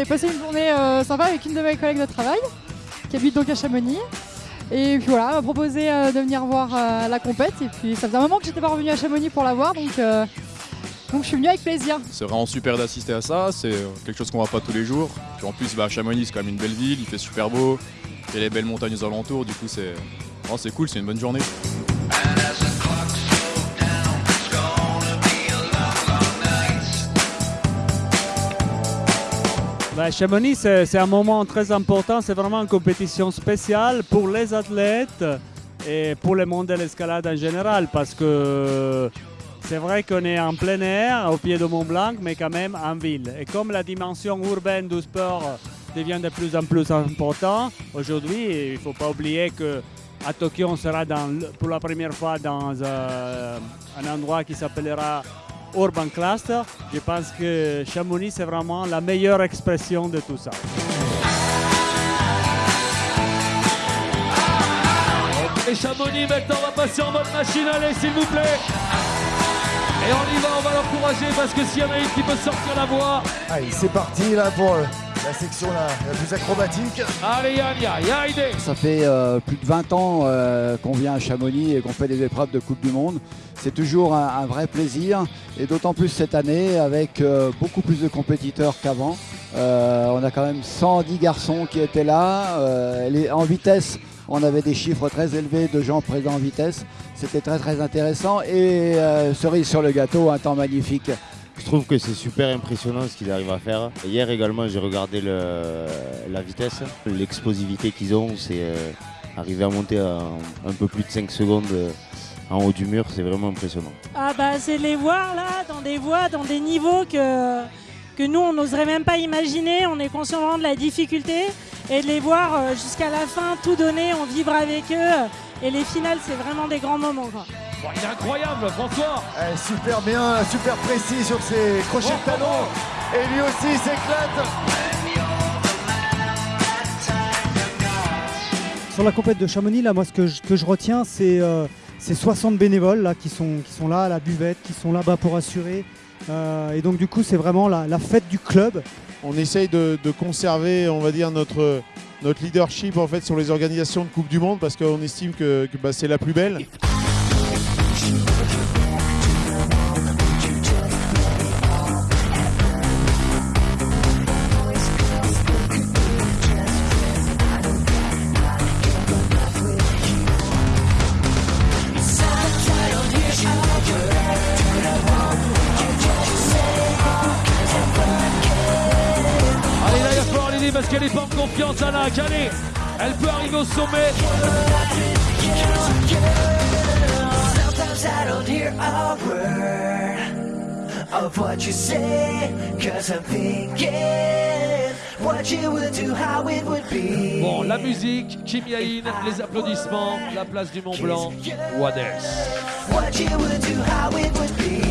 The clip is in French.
je venais passer une journée euh, sympa avec une de mes collègues de travail qui habite donc à Chamonix. Et puis voilà, elle m'a proposé euh, de venir voir euh, la compète. Et puis ça faisait un moment que j'étais pas revenue à Chamonix pour la voir, donc, donc je suis venue avec plaisir. C'est vraiment super d'assister à ça, c'est quelque chose qu'on voit pas tous les jours. Puis en plus, bah, Chamonix c'est quand même une belle ville, il fait super beau, il y a les belles montagnes aux alentours, du coup c'est oh, c'est cool, c'est une bonne journée. Bah, Chamonix, c'est un moment très important. C'est vraiment une compétition spéciale pour les athlètes et pour le monde de l'escalade en général parce que c'est vrai qu'on est en plein air, au pied de Mont Blanc, mais quand même en ville. Et comme la dimension urbaine du sport devient de plus en plus importante, aujourd'hui, il ne faut pas oublier que à Tokyo, on sera pour la première fois dans euh, un endroit qui s'appellera Urban Cluster. Je pense que Chamonix, c'est vraiment la meilleure expression de tout ça. Et Chamonix maintenant va passer en mode machine, allez s'il vous plaît Et on y va, on va l'encourager parce que s'il y en a une qui peut sortir la voie, Allez, c'est parti là pour la section la, la plus acrobatique. allez Yann, idée Ça fait euh, plus de 20 ans euh, qu'on vient à Chamonix et qu'on fait des épreuves de Coupe du Monde. C'est toujours un, un vrai plaisir et d'autant plus cette année avec euh, beaucoup plus de compétiteurs qu'avant. Euh, on a quand même 110 garçons qui étaient là. Euh, les- en vitesse, on avait des chiffres très élevés de gens présents en vitesse. C'était très très intéressant et euh, cerise sur le gâteau, un temps magnifique. Je trouve que c'est super impressionnant ce qu'ils arrivent à faire. Hier également, j'ai regardé la vitesse, l'explosivité qu'ils ont. C'est euh, arriver à monter un peu plus de 5 secondes euh, en haut du mur, c'est vraiment impressionnant. Ah bah c'est de les voir là dans des voies, dans des niveaux que, que nous on n'oserait même pas imaginer. On est conscient vraiment de la difficulté et de les voir euh, jusqu'à la fin tout donner, on vibre avec eux. Et les finales c'est vraiment des grands moments. Il est incroyable François Eh, super bien, super précis sur ses crochets de talon. Et lui aussi s'éclate. Sur la compète de Chamonix, là, moi, ce que je, que je retiens, c'est euh, ces 60 bénévoles là, qui, sont, qui sont là à la buvette, qui sont là-bas pour assurer. Euh, et donc, du coup, c'est vraiment la, la fête du club. on essaye de, de conserver, on va dire, notre, notre leadership en fait sur les organisations de Coupe du Monde parce qu'on estime que, que, bah, c'est la plus belle. L'aider parce qu'elle n'est pas en confiance Alak, allez Elle peut arriver au sommet Sometimes I don't hear a word of what you say, cause I'm thinking what you would do, how it would be. Bon, la musique, Kim Yain, les applaudissements, la place du Mont Blanc, what else What you would do, how it would be.